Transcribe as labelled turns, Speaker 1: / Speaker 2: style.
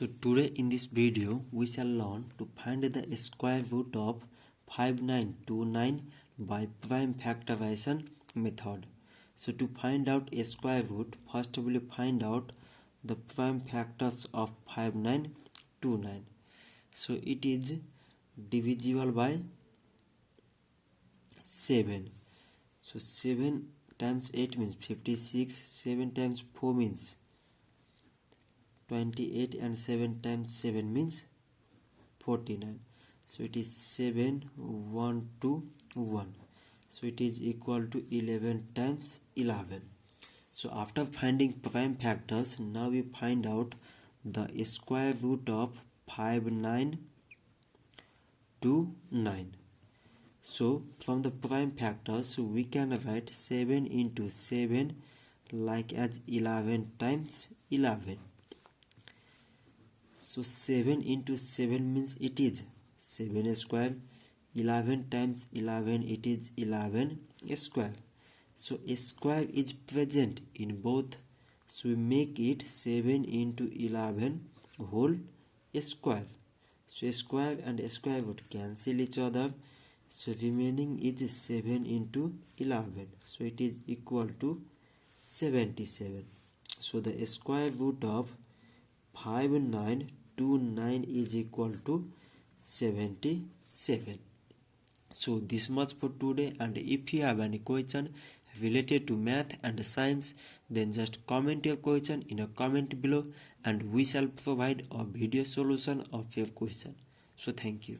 Speaker 1: So today in this video we shall learn to find the square root of 5929 by prime factorization method. So to find out a square root first we will find out the prime factors of 5929. So it is divisible by 7. So 7 times 8 means 56, 7 times 4 means 28 and 7 times 7 means 49 so it is 7 1 2 1 so it is equal to 11 times 11 so after finding prime factors now we find out the square root of 5 9 2 9 so from the prime factors we can write 7 into 7 like as 11 times 11 so 7 into 7 means it is. 7 square. 11 times 11 it is 11 square. So square is present in both. So we make it 7 into 11 whole square. So square and square would cancel each other. So remaining is 7 into 11 so it is equal to 77 so the square root of 5 9 2 9 is equal to 77 so this much for today. And if you have any question related to math and science then just comment your question in a comment below. And we shall provide a video solution of your question. So thank you